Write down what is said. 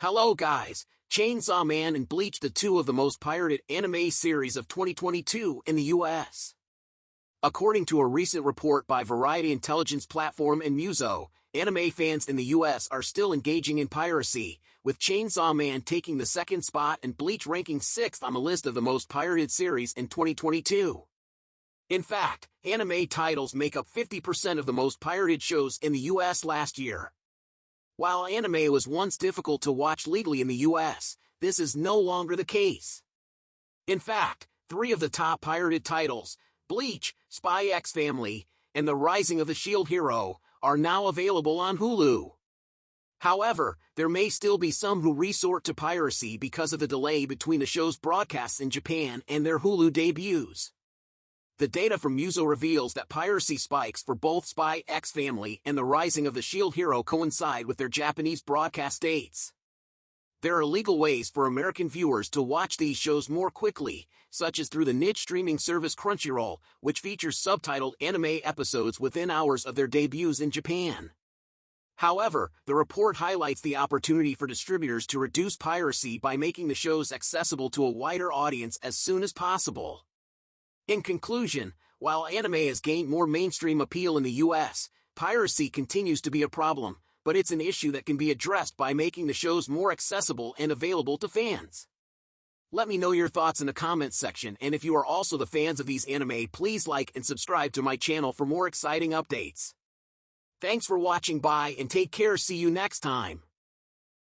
Hello guys, Chainsaw Man and Bleach the two of the most pirated anime series of 2022 in the US. According to a recent report by Variety Intelligence Platform and Muso, anime fans in the US are still engaging in piracy, with Chainsaw Man taking the second spot and Bleach ranking sixth on the list of the most pirated series in 2022. In fact, anime titles make up 50% of the most pirated shows in the US last year. While anime was once difficult to watch legally in the US, this is no longer the case. In fact, three of the top pirated titles, Bleach, Spy X Family, and The Rising of the Shield Hero, are now available on Hulu. However, there may still be some who resort to piracy because of the delay between the show's broadcasts in Japan and their Hulu debuts. The data from Muso reveals that piracy spikes for both Spy X Family and the Rising of the Shield Hero coincide with their Japanese broadcast dates. There are legal ways for American viewers to watch these shows more quickly, such as through the niche streaming service Crunchyroll, which features subtitled anime episodes within hours of their debuts in Japan. However, the report highlights the opportunity for distributors to reduce piracy by making the shows accessible to a wider audience as soon as possible. In conclusion, while anime has gained more mainstream appeal in the US, piracy continues to be a problem, but it's an issue that can be addressed by making the shows more accessible and available to fans. Let me know your thoughts in the comments section and if you are also the fans of these anime please like and subscribe to my channel for more exciting updates. Thanks for watching bye and take care see you next time.